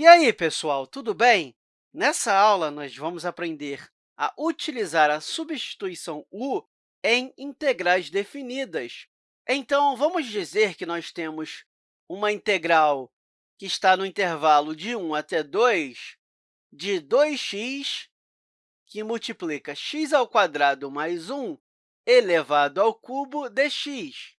E aí, pessoal, tudo bem? Nessa aula, nós vamos aprender a utilizar a substituição u em integrais definidas. Então, vamos dizer que nós temos uma integral que está no intervalo de 1 até 2, de 2x, que multiplica x ao quadrado mais 1 elevado ao cubo dx.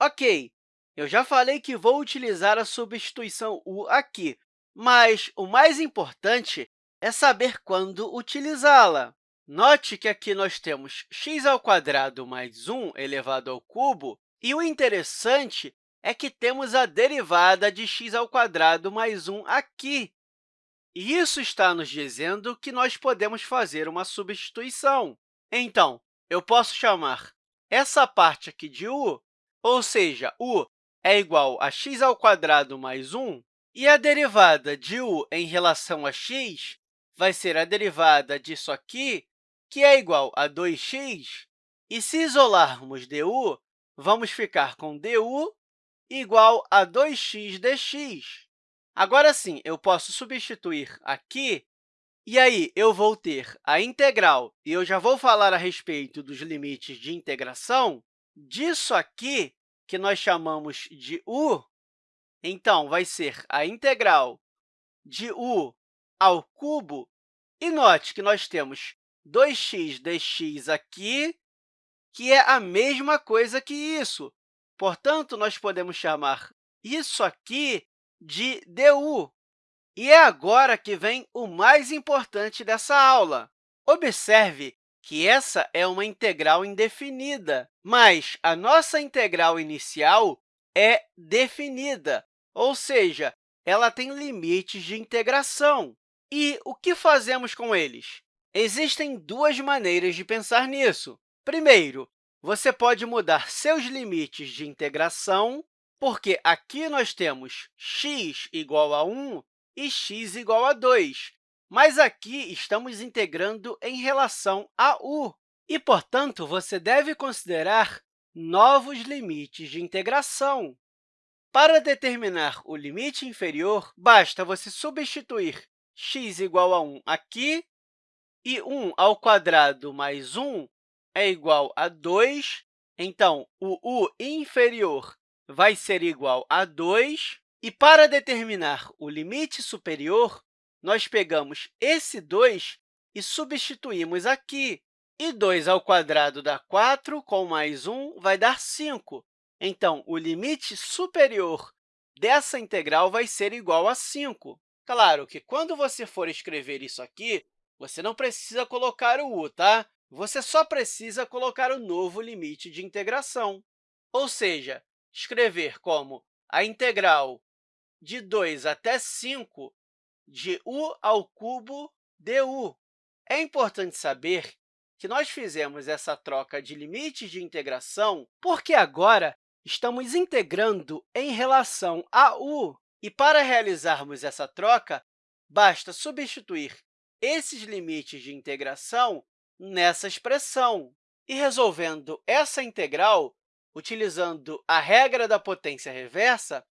Ok, eu já falei que vou utilizar a substituição u aqui, mas o mais importante é saber quando utilizá-la. Note que aqui nós temos x ao quadrado mais 1 elevado ao cubo, e o interessante é que temos a derivada de x ao quadrado mais 1 aqui. E isso está nos dizendo que nós podemos fazer uma substituição. Então, eu posso chamar essa parte aqui de u, ou seja, u é igual a x ao quadrado mais 1, e a derivada de u em relação a x vai ser a derivada disso aqui, que é igual a 2x. E se isolarmos du, vamos ficar com du igual a 2x dx. Agora sim, eu posso substituir aqui, e aí eu vou ter a integral, e eu já vou falar a respeito dos limites de integração, disso aqui, que nós chamamos de u, então, vai ser a integral de u ao cubo. E note que nós temos 2x dx aqui, que é a mesma coisa que isso. Portanto, nós podemos chamar isso aqui de du. E é agora que vem o mais importante dessa aula. Observe que essa é uma integral indefinida, mas a nossa integral inicial é definida ou seja, ela tem limites de integração. E o que fazemos com eles? Existem duas maneiras de pensar nisso. Primeiro, você pode mudar seus limites de integração, porque aqui nós temos x igual a 1 e x igual a 2, mas aqui estamos integrando em relação a u, e, portanto, você deve considerar novos limites de integração. Para determinar o limite inferior, basta você substituir x igual a 1 aqui, e 1 ao quadrado mais 1 é igual a 2. Então, o u inferior vai ser igual a 2. E, para determinar o limite superior, nós pegamos esse 2 e substituímos aqui. E 2 ao quadrado dá 4, com mais 1 vai dar 5. Então, o limite superior dessa integral vai ser igual a 5. Claro que, quando você for escrever isso aqui, você não precisa colocar o u, tá? Você só precisa colocar o novo limite de integração, ou seja, escrever como a integral de 2 até 5 de u ao cubo du. É importante saber que nós fizemos essa troca de limites de integração porque agora estamos integrando em relação a u. E, para realizarmos essa troca, basta substituir esses limites de integração nessa expressão. E, resolvendo essa integral, utilizando a regra da potência reversa,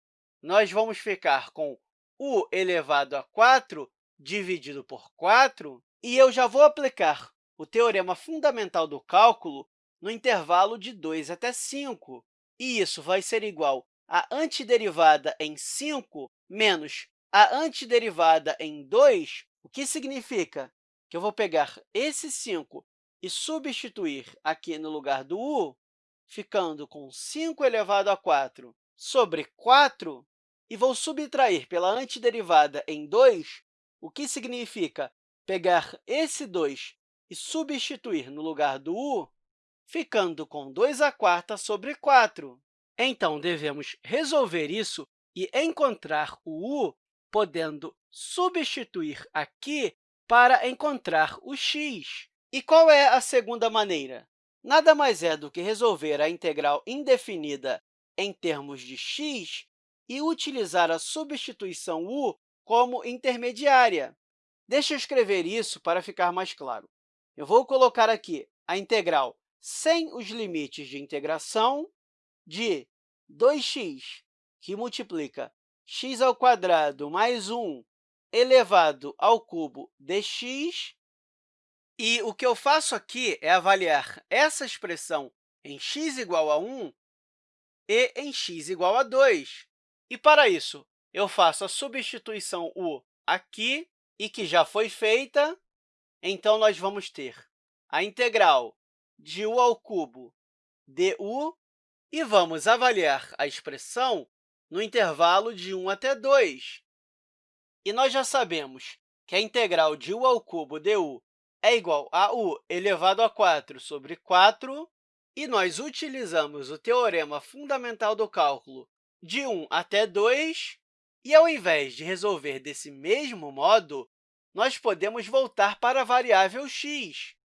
nós vamos ficar com u elevado a 4 dividido por 4, e eu já vou aplicar o teorema fundamental do cálculo no intervalo de 2 até 5. E isso vai ser igual. A antiderivada em 5 menos a antiderivada em 2, o que significa? Que eu vou pegar esse 5 e substituir aqui no lugar do u, ficando com 5 elevado a 4 sobre 4, e vou subtrair pela antiderivada em 2, o que significa pegar esse 2 e substituir no lugar do u, ficando com 2 a quarta sobre 4. Então, devemos resolver isso e encontrar o u, podendo substituir aqui para encontrar o x. E qual é a segunda maneira? Nada mais é do que resolver a integral indefinida em termos de x e utilizar a substituição u como intermediária. Deixa eu escrever isso para ficar mais claro. Eu vou colocar aqui a integral sem os limites de integração de 2x, que multiplica x ao quadrado mais 1 elevado ao cubo dx. E o que eu faço aqui é avaliar essa expressão em x igual a 1 e em x igual a 2. E, para isso, eu faço a substituição u aqui e que já foi feita, então nós vamos ter a integral de u ao cubo du e vamos avaliar a expressão no intervalo de 1 até 2. E nós já sabemos que a integral de u ao cubo du é igual a u elevado a 4 sobre 4, e nós utilizamos o teorema fundamental do cálculo de 1 até 2, e, ao invés de resolver desse mesmo modo, nós podemos voltar para a variável x.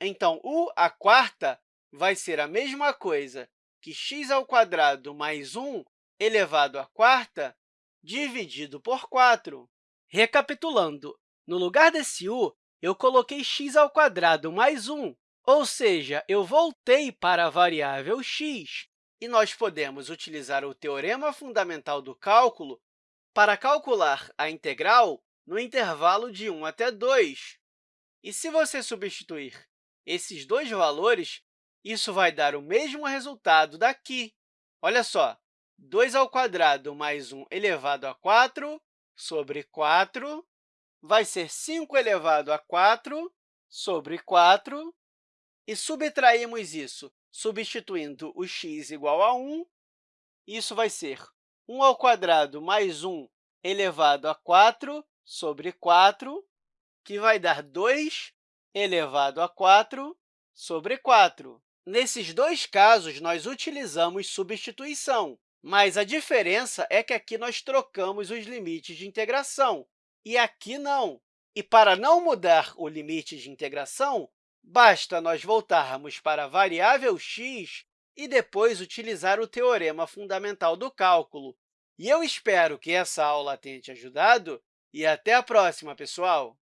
Então, u à quarta vai ser a mesma coisa que x ao quadrado mais 1 elevado à quarta dividido por 4. Recapitulando, no lugar desse u, eu coloquei x ao quadrado mais 1, ou seja, eu voltei para a variável x, e nós podemos utilizar o teorema fundamental do cálculo para calcular a integral no intervalo de 1 até 2. E se você substituir esses dois valores, isso vai dar o mesmo resultado daqui. Olha só, 2 ao quadrado mais 1 elevado a 4 sobre 4 vai ser 5 elevado a 4 sobre 4, e subtraímos isso substituindo o x igual a 1. Isso vai ser 1 ao quadrado mais 1 elevado a 4 sobre 4, que vai dar 2 elevado a 4 sobre 4. Nesses dois casos, nós utilizamos substituição, mas a diferença é que aqui nós trocamos os limites de integração, e aqui não. E para não mudar o limite de integração, basta nós voltarmos para a variável x e depois utilizar o teorema fundamental do cálculo. E eu espero que essa aula tenha te ajudado, e até a próxima, pessoal!